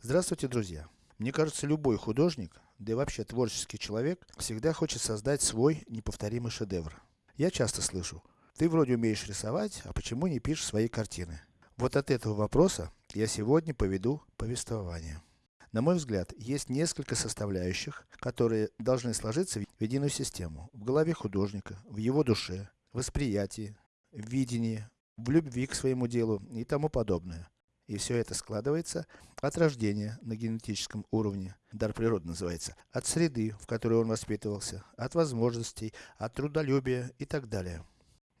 Здравствуйте, друзья! Мне кажется, любой художник, да и вообще творческий человек, всегда хочет создать свой неповторимый шедевр. Я часто слышу, ты вроде умеешь рисовать, а почему не пишешь свои картины? Вот от этого вопроса я сегодня поведу повествование. На мой взгляд, есть несколько составляющих, которые должны сложиться в единую систему. В голове художника, в его душе, восприятии, видении, в любви к своему делу и тому подобное. И все это складывается от рождения на генетическом уровне, дар природы называется, от среды, в которой он воспитывался, от возможностей, от трудолюбия и так далее.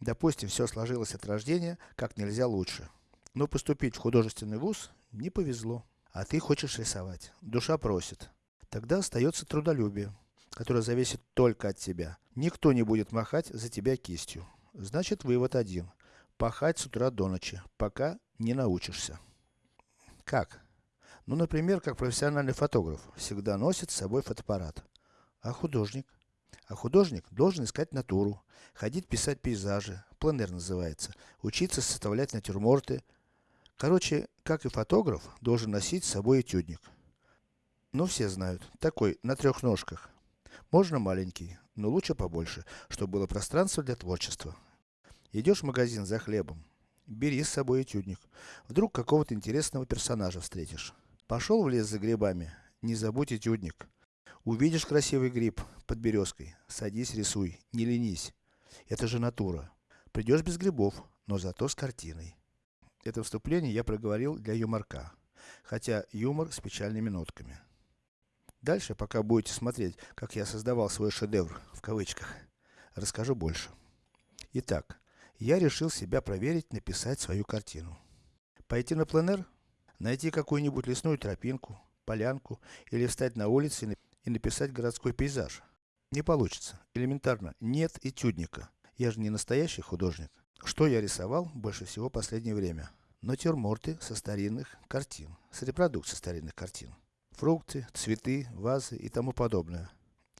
Допустим, все сложилось от рождения как нельзя лучше. Но поступить в художественный вуз не повезло. А ты хочешь рисовать. Душа просит. Тогда остается трудолюбие, которое зависит только от тебя. Никто не будет махать за тебя кистью. Значит, вывод один. Пахать с утра до ночи, пока не научишься. Как? Ну, например, как профессиональный фотограф, всегда носит с собой фотоаппарат. А художник? А художник должен искать натуру, ходить писать пейзажи, пленэр называется, учиться составлять натюрморты. Короче, как и фотограф, должен носить с собой этюдник. Ну, все знают, такой, на трех ножках. Можно маленький, но лучше побольше, чтобы было пространство для творчества. Идешь в магазин за хлебом, бери с собой этюдник. Вдруг какого-то интересного персонажа встретишь. Пошел в лес за грибами, не забудь этюдник. Увидишь красивый гриб под березкой, садись рисуй, не ленись. Это же натура. Придешь без грибов, но зато с картиной. Это вступление я проговорил для юморка. Хотя юмор с печальными нотками. Дальше, пока будете смотреть, как я создавал свой шедевр, в кавычках, расскажу больше. Итак, я решил себя проверить, написать свою картину. Пойти на пленэр, найти какую-нибудь лесную тропинку, полянку, или встать на улице и написать городской пейзаж. Не получится. Элементарно. Нет этюдника. Я же не настоящий художник. Что я рисовал больше всего последнее время? Натюрморты со старинных картин. С репродукций старинных картин. Фрукты, цветы, вазы и тому подобное.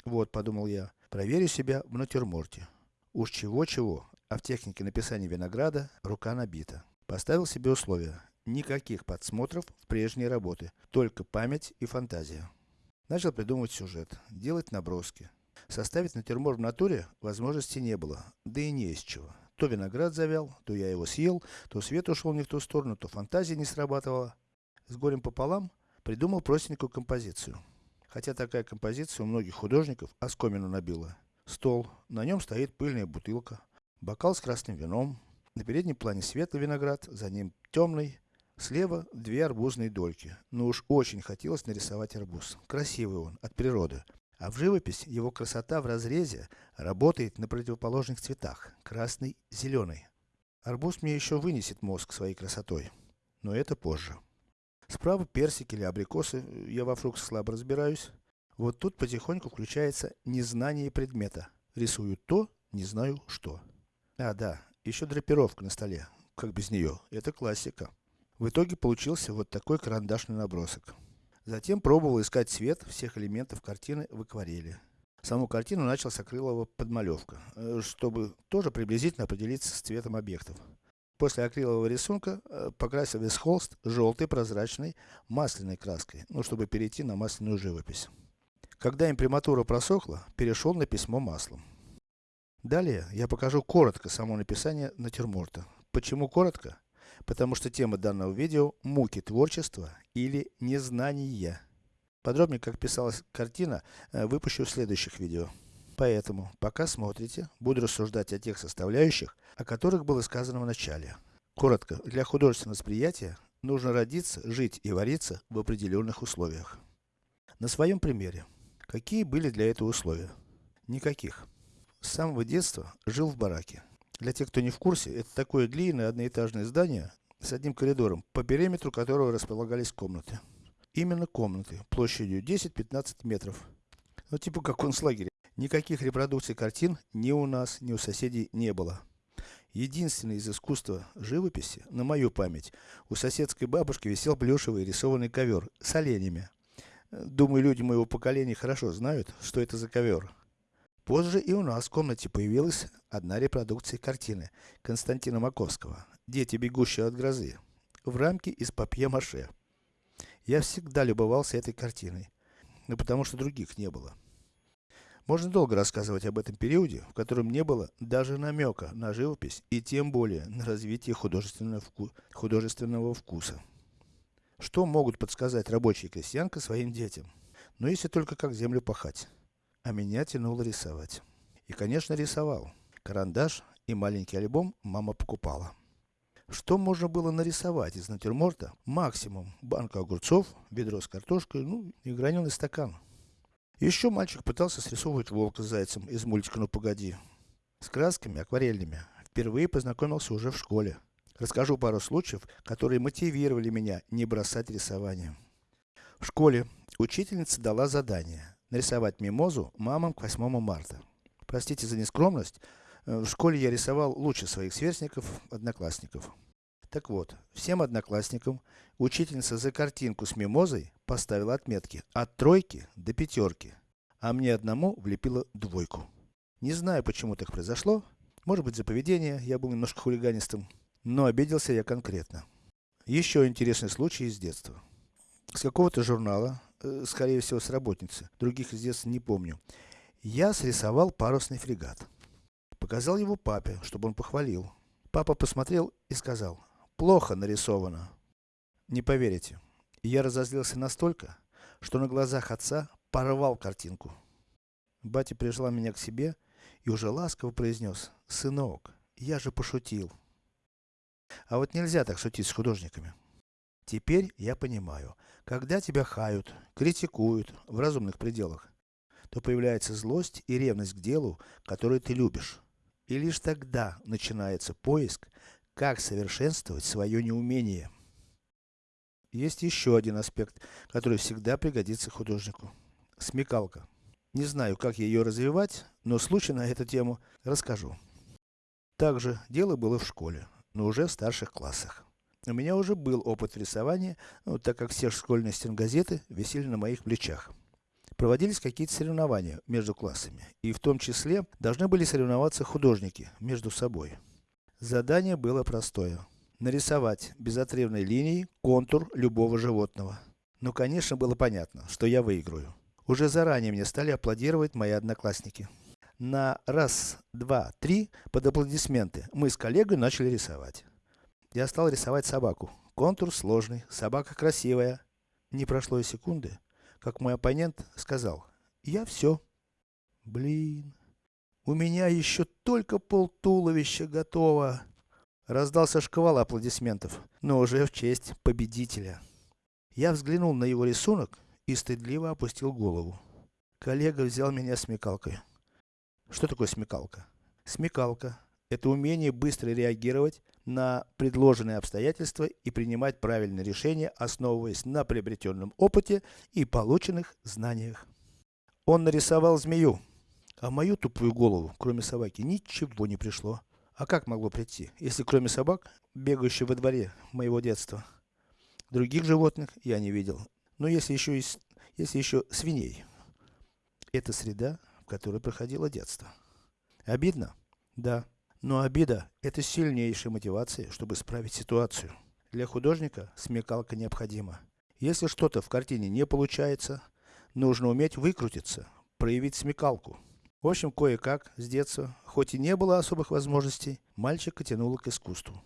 Вот, подумал я, проверю себя в натюрморте. Уж чего-чего, а в технике написания винограда рука набита. Поставил себе условия. Никаких подсмотров в прежние работы. Только память и фантазия. Начал придумывать сюжет. Делать наброски. Составить натюрморт в натуре возможности не было. Да и не из чего. То виноград завял, то я его съел, то свет ушел не в ту сторону, то фантазия не срабатывала. С горем пополам, придумал простенькую композицию. Хотя такая композиция у многих художников оскомину набила. Стол, на нем стоит пыльная бутылка, Бокал с красным вином. На переднем плане светлый виноград, за ним темный. Слева две арбузные дольки. Но уж очень хотелось нарисовать арбуз. Красивый он, от природы. А в живопись его красота в разрезе работает на противоположных цветах. Красный, зеленый. Арбуз мне еще вынесет мозг своей красотой. Но это позже. Справа персики или абрикосы, я во фруктах слабо разбираюсь. Вот тут потихоньку включается незнание предмета. Рисую то, не знаю что. А, да, еще драпировка на столе. Как без нее? Это классика. В итоге получился вот такой карандашный набросок. Затем пробовал искать цвет всех элементов картины в акварели. Саму картину начал с акрилового подмалевка, э, чтобы тоже приблизительно определиться с цветом объектов. После акрилового рисунка э, покрасил весь холст желтой, прозрачной, масляной краской, ну чтобы перейти на масляную живопись. Когда имприматура просохла, перешел на письмо маслом. Далее, я покажу коротко само написание натюрморта. Почему коротко? Потому что тема данного видео – муки творчества или незнания. Подробнее, как писалась картина, э, выпущу в следующих видео. Поэтому, пока смотрите, буду рассуждать о тех составляющих, о которых было сказано в начале. Коротко, для художественного восприятия нужно родиться, жить и вариться в определенных условиях. На своем примере. Какие были для этого условия? Никаких. С самого детства жил в бараке. Для тех, кто не в курсе, это такое длинное одноэтажное здание с одним коридором, по периметру которого располагались комнаты. Именно комнаты, площадью 10-15 метров. Ну типа как концлагерь. Никаких репродукций картин ни у нас, ни у соседей не было. Единственное из искусства живописи, на мою память, у соседской бабушки висел плюшевый рисованный ковер с оленями. Думаю, люди моего поколения хорошо знают, что это за ковер. Позже и у нас в комнате появилась одна репродукция картины Константина Маковского «Дети, бегущие от грозы» в рамке из папье-маше. Я всегда любовался этой картиной, ну потому что других не было. Можно долго рассказывать об этом периоде, в котором не было даже намека на живопись и тем более на развитие художественного, вку художественного вкуса. Что могут подсказать рабочие крестьянка своим детям? Ну если только как землю пахать. А меня тянуло рисовать. И конечно рисовал. Карандаш и маленький альбом мама покупала. Что можно было нарисовать из натюрморта? Максимум банка огурцов, ведро с картошкой, ну и граненый стакан. Еще мальчик пытался срисовывать волка с зайцем из мультика «Ну погоди». С красками акварельными впервые познакомился уже в школе. Расскажу пару случаев, которые мотивировали меня не бросать рисование. В школе учительница дала задание нарисовать мимозу мамам к 8 марта. Простите за нескромность, э, в школе я рисовал лучше своих сверстников, одноклассников. Так вот, всем одноклассникам учительница за картинку с мимозой поставила отметки от тройки до пятерки, а мне одному влепила двойку. Не знаю, почему так произошло, может быть за поведение, я был немножко хулиганистым, но обиделся я конкретно. Еще интересный случай из детства. С какого-то журнала, скорее всего с работницы, других из детства не помню, я срисовал парусный фрегат. Показал его папе, чтобы он похвалил. Папа посмотрел и сказал, Плохо нарисовано. Не поверите, я разозлился настолько, что на глазах отца порвал картинку. Батя прижала меня к себе и уже ласково произнес, сынок, я же пошутил. А вот нельзя так шутить с художниками. Теперь я понимаю, когда тебя хают, критикуют в разумных пределах, то появляется злость и ревность к делу, которое ты любишь. И лишь тогда начинается поиск как совершенствовать свое неумение? Есть еще один аспект, который всегда пригодится художнику. Смекалка. Не знаю, как ее развивать, но случай на эту тему расскажу. Также дело было в школе, но уже в старших классах. У меня уже был опыт рисования, ну, так как все школьные стенгазеты висели на моих плечах. Проводились какие-то соревнования между классами, и в том числе должны были соревноваться художники между собой. Задание было простое. Нарисовать безотрывной линией контур любого животного. Ну конечно было понятно, что я выиграю. Уже заранее мне стали аплодировать мои одноклассники. На раз, два, три, под аплодисменты, мы с коллегой начали рисовать. Я стал рисовать собаку. Контур сложный, собака красивая. Не прошло и секунды, как мой оппонент сказал, я все. Блин. У меня еще только пол туловища готово. Раздался шквал аплодисментов, но уже в честь победителя. Я взглянул на его рисунок и стыдливо опустил голову. Коллега взял меня смекалкой. Что такое смекалка? Смекалка – это умение быстро реагировать на предложенные обстоятельства и принимать правильные решения, основываясь на приобретенном опыте и полученных знаниях. Он нарисовал змею, а в мою тупую голову, кроме собаки, ничего не пришло. А как могло прийти, если кроме собак, бегающих во дворе моего детства, других животных я не видел. Но если еще и, если еще свиней. Это среда, в которой проходило детство. Обидно? Да. Но обида – это сильнейшая мотивация, чтобы исправить ситуацию. Для художника смекалка необходима. Если что-то в картине не получается, нужно уметь выкрутиться, проявить смекалку. В общем, кое-как, с детства, хоть и не было особых возможностей, мальчика тянуло к искусству.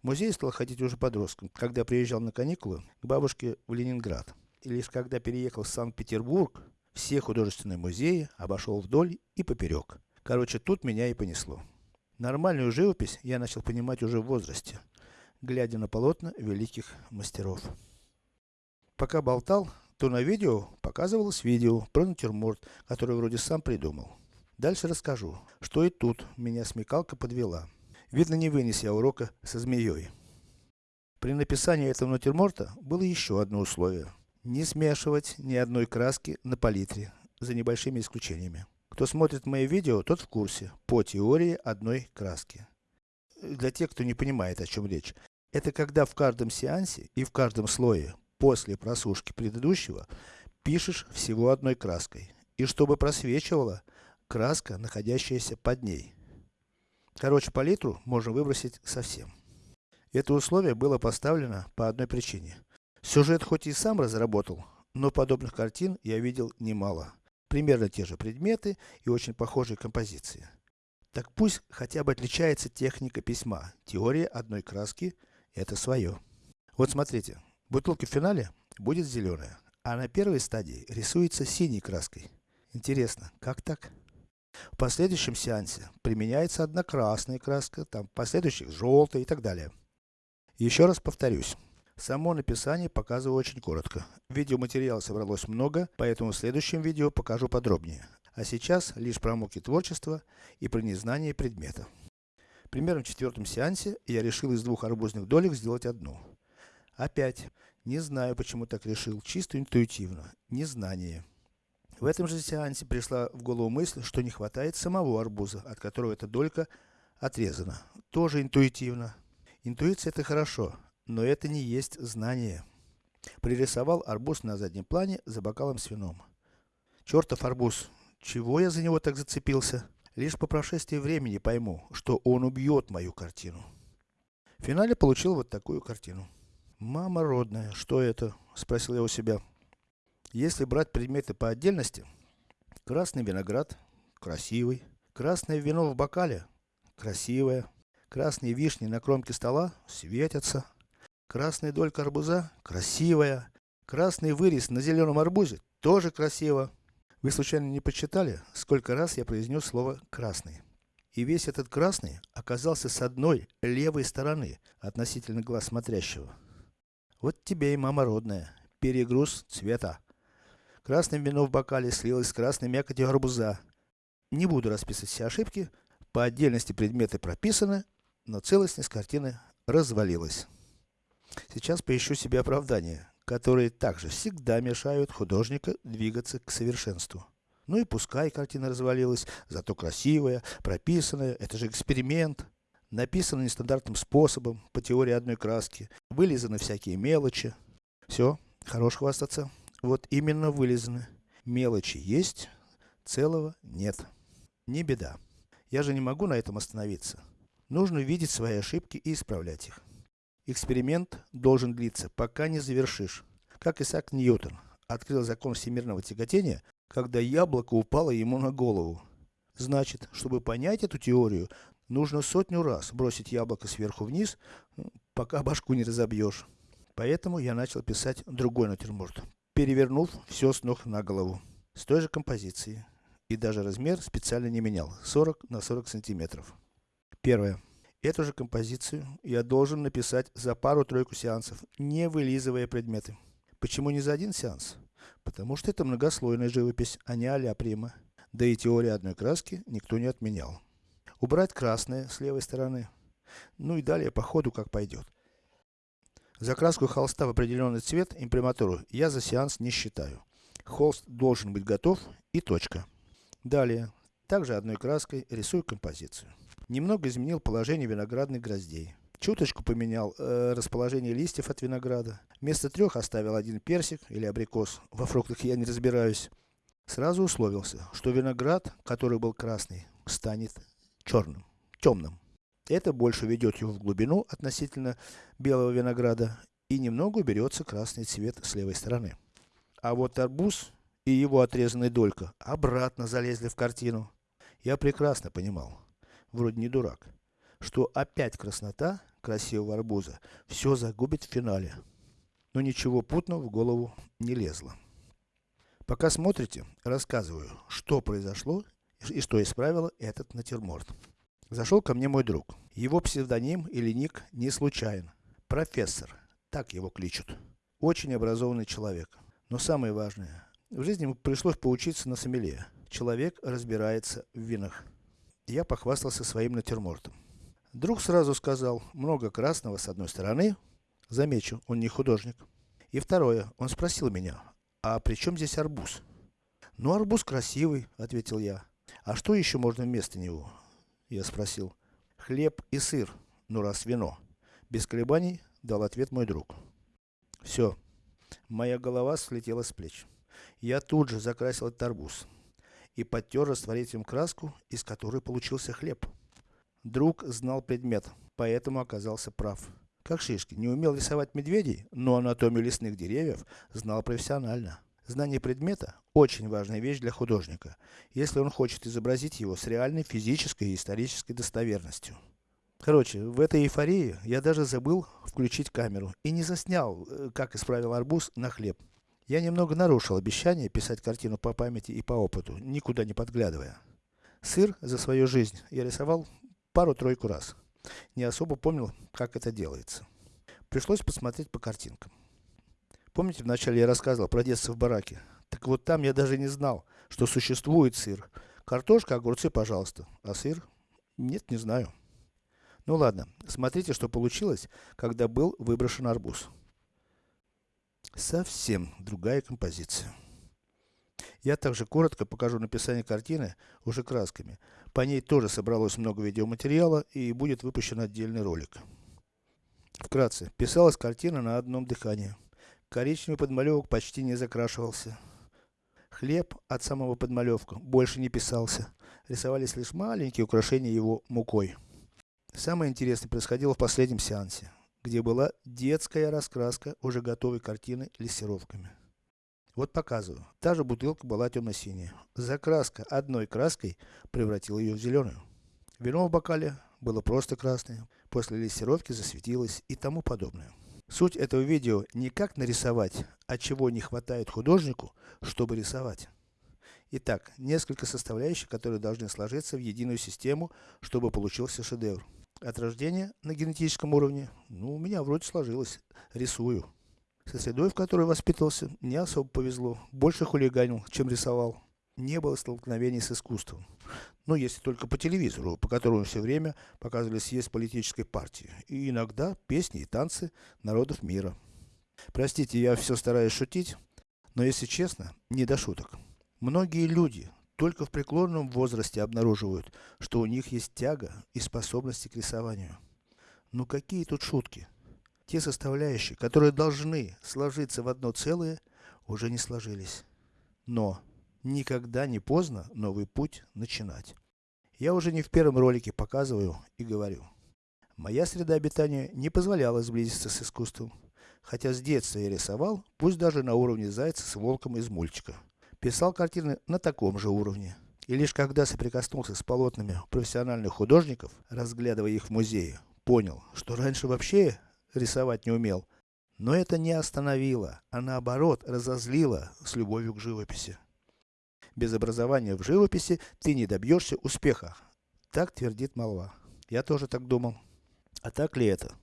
В музей стал ходить уже подростком, когда приезжал на каникулы к бабушке в Ленинград. И лишь когда переехал в Санкт-Петербург, все художественные музеи обошел вдоль и поперек. Короче, тут меня и понесло. Нормальную живопись я начал понимать уже в возрасте, глядя на полотна великих мастеров. Пока болтал, то на видео показывалось видео про натюрморт, который вроде сам придумал. Дальше расскажу, что и тут меня смекалка подвела. Видно не вынес я урока со змеей. При написании этого натюрморта было еще одно условие. Не смешивать ни одной краски на палитре, за небольшими исключениями. Кто смотрит мои видео, тот в курсе, по теории одной краски. Для тех, кто не понимает, о чем речь. Это когда в каждом сеансе и в каждом слое после просушки предыдущего пишешь всего одной краской. И чтобы просвечивала краска, находящаяся под ней. Короче, палитру можно выбросить совсем. Это условие было поставлено по одной причине. Сюжет хоть и сам разработал, но подобных картин я видел немало. Примерно те же предметы и очень похожие композиции. Так пусть хотя бы отличается техника письма. Теория одной краски – это свое. Вот смотрите, бутылка в финале будет зеленая, а на первой стадии рисуется синей краской. Интересно, как так? В последующем сеансе применяется одна красная краска, там в последующих желтая и так далее. Еще раз повторюсь. Само написание показываю очень коротко. Видеоматериала собралось много, поэтому в следующем видео покажу подробнее. А сейчас лишь про муки творчества и про незнание предмета. Примерно в четвертом сеансе я решил из двух арбузных долек сделать одну. Опять, не знаю почему так решил, чисто интуитивно, незнание. В этом же сеансе пришла в голову мысль, что не хватает самого арбуза, от которого эта долька отрезана. Тоже интуитивно. Интуиция это хорошо, но это не есть знание. Пририсовал арбуз на заднем плане за бокалом с вином. Чертов арбуз, чего я за него так зацепился? Лишь по прошествии времени пойму, что он убьет мою картину. В финале получил вот такую картину. Мама родная, что это? Спросил я у себя. Если брать предметы по отдельности, красный виноград, красивый, красное вино в бокале, красивое, красные вишни на кромке стола, светятся, красная долька арбуза, красивая, красный вырез на зеленом арбузе, тоже красиво. Вы случайно не почитали, сколько раз я произнес слово красный? И весь этот красный оказался с одной, левой стороны, относительно глаз смотрящего. Вот тебе и мама родная, перегруз цвета. Красное вино в бокале слилось с красной мякотью арбуза. Не буду расписывать все ошибки, по отдельности предметы прописаны, но целостность картины развалилась. Сейчас поищу себе оправдания, которые также всегда мешают художника двигаться к совершенству. Ну и пускай картина развалилась, зато красивая, прописанная, это же эксперимент. Написано нестандартным способом, по теории одной краски, вылизаны всякие мелочи. Все, хорош хвастаться. Вот именно вылезаны. Мелочи есть, целого нет. Не беда. Я же не могу на этом остановиться. Нужно видеть свои ошибки и исправлять их. Эксперимент должен длиться, пока не завершишь. Как Исаак Ньютон открыл закон всемирного тяготения, когда яблоко упало ему на голову. Значит, чтобы понять эту теорию, нужно сотню раз бросить яблоко сверху вниз, пока башку не разобьешь. Поэтому я начал писать другой натюрморт, перевернув все с ног на голову. С той же композицией. И даже размер специально не менял. 40 на 40 сантиметров. Первое. Эту же композицию я должен написать за пару-тройку сеансов, не вылизывая предметы. Почему не за один сеанс? Потому что это многослойная живопись, а не а-ля прима. Да и теория одной краски никто не отменял. Убрать красное с левой стороны. Ну и далее по ходу как пойдет. Закраску холста в определенный цвет, имприматуру, я за сеанс не считаю. Холст должен быть готов и точка. Далее, также одной краской рисую композицию. Немного изменил положение виноградных гроздей. Чуточку поменял э, расположение листьев от винограда. Вместо трех оставил один персик или абрикос. Во фруктах я не разбираюсь. Сразу условился, что виноград, который был красный, станет черным, темным. Это больше ведет его в глубину относительно белого винограда и немного уберется красный цвет с левой стороны. А вот арбуз и его отрезанная долька обратно залезли в картину. Я прекрасно понимал, вроде не дурак, что опять краснота красивого арбуза все загубит в финале. Но ничего путного в голову не лезло. Пока смотрите, рассказываю, что произошло и что исправило этот натюрморт. Зашел ко мне мой друг. Его псевдоним или ник не случайен. Профессор. Так его кличут. Очень образованный человек. Но самое важное. В жизни ему пришлось поучиться на сомелье. Человек разбирается в винах. Я похвастался своим натюрмортом. Друг сразу сказал, много красного с одной стороны. Замечу, он не художник. И второе, он спросил меня, а при чем здесь арбуз? Ну арбуз красивый, ответил я. А что еще можно вместо него? Я спросил. Хлеб и сыр, ну раз вино. Без колебаний, дал ответ мой друг. Все. Моя голова слетела с плеч. Я тут же закрасил этот арбуз. И подтер растворителем краску, из которой получился хлеб. Друг знал предмет, поэтому оказался прав. Как Шишки, не умел рисовать медведей, но анатомию лесных деревьев знал профессионально. Знание предмета – очень важная вещь для художника, если он хочет изобразить его с реальной физической и исторической достоверностью. Короче, в этой эйфории я даже забыл включить камеру и не заснял, э, как исправил арбуз на хлеб. Я немного нарушил обещание писать картину по памяти и по опыту, никуда не подглядывая. Сыр за свою жизнь я рисовал пару-тройку раз. Не особо помнил, как это делается. Пришлось посмотреть по картинкам. Помните, вначале я рассказывал про детство в бараке? Так вот там я даже не знал, что существует сыр. Картошка, огурцы, пожалуйста. А сыр? Нет, не знаю. Ну ладно, смотрите, что получилось, когда был выброшен арбуз. Совсем другая композиция. Я также коротко покажу написание картины, уже красками. По ней тоже собралось много видеоматериала и будет выпущен отдельный ролик. Вкратце, писалась картина на одном дыхании. Коричневый подмалевок почти не закрашивался. Хлеб от самого подмалевка больше не писался. Рисовались лишь маленькие украшения его мукой. Самое интересное происходило в последнем сеансе, где была детская раскраска уже готовой картины лессировками. Вот показываю. Та же бутылка была темно-синяя. Закраска одной краской превратила ее в зеленую. Вино в бокале было просто красное, после лессировки засветилось и тому подобное. Суть этого видео не как нарисовать, а чего не хватает художнику, чтобы рисовать. Итак, несколько составляющих, которые должны сложиться в единую систему, чтобы получился шедевр. От рождения на генетическом уровне, ну у меня вроде сложилось, рисую. Со средой, в которой воспитывался, не особо повезло, больше хулиганил, чем рисовал. Не было столкновений с искусством. Ну, если только по телевизору, по которому все время показывали съезд политической партии. И иногда песни и танцы народов мира. Простите, я все стараюсь шутить, но если честно, не до шуток. Многие люди только в преклонном возрасте обнаруживают, что у них есть тяга и способности к рисованию. Ну какие тут шутки? Те составляющие, которые должны сложиться в одно целое, уже не сложились. Но, Никогда не поздно новый путь начинать. Я уже не в первом ролике показываю и говорю. Моя среда обитания не позволяла сблизиться с искусством. Хотя с детства я рисовал, пусть даже на уровне зайца с волком из мультика. Писал картины на таком же уровне. И лишь когда соприкоснулся с полотнами профессиональных художников, разглядывая их в музее, понял, что раньше вообще рисовать не умел. Но это не остановило, а наоборот разозлило с любовью к живописи. Без образования в живописи ты не добьешься успеха. Так твердит молва. Я тоже так думал. А так ли это?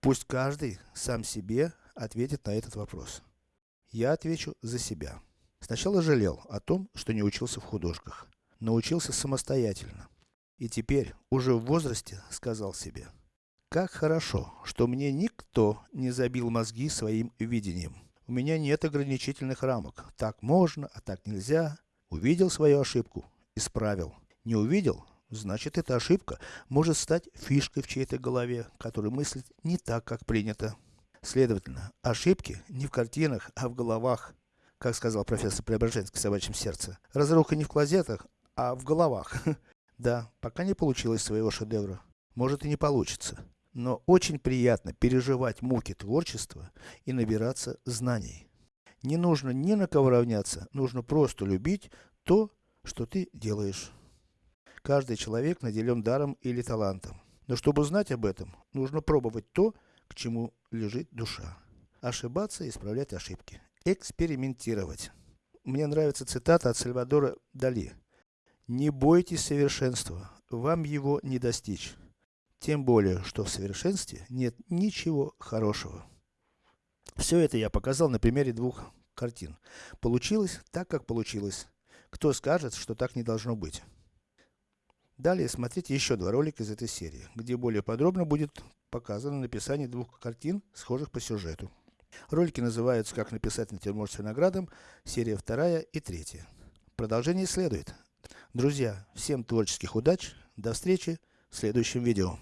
Пусть каждый сам себе ответит на этот вопрос. Я отвечу за себя. Сначала жалел о том, что не учился в художках. Научился самостоятельно. И теперь, уже в возрасте, сказал себе. Как хорошо, что мне никто не забил мозги своим видением. У меня нет ограничительных рамок. Так можно, а так нельзя. Увидел свою ошибку, исправил. Не увидел, значит эта ошибка может стать фишкой в чьей-то голове, который мыслит не так, как принято. Следовательно, ошибки не в картинах, а в головах. Как сказал профессор Преображенский в собачьем сердце. Разруха не в клозетах, а в головах. Да, пока не получилось своего шедевра. Может и не получится. Но очень приятно переживать муки творчества и набираться знаний. Не нужно ни на кого равняться, нужно просто любить то, что ты делаешь. Каждый человек наделен даром или талантом. Но чтобы знать об этом, нужно пробовать то, к чему лежит душа. Ошибаться и исправлять ошибки. Экспериментировать. Мне нравится цитата от Сальвадора Дали. Не бойтесь совершенства, вам его не достичь. Тем более, что в совершенстве нет ничего хорошего. Все это я показал на примере двух картин. Получилось так, как получилось. Кто скажет, что так не должно быть? Далее смотрите еще два ролика из этой серии, где более подробно будет показано написание двух картин, схожих по сюжету. Ролики называются «Как написать натюрморт с виноградом», серия вторая и третья. Продолжение следует. Друзья, всем творческих удач, до встречи в следующем видео.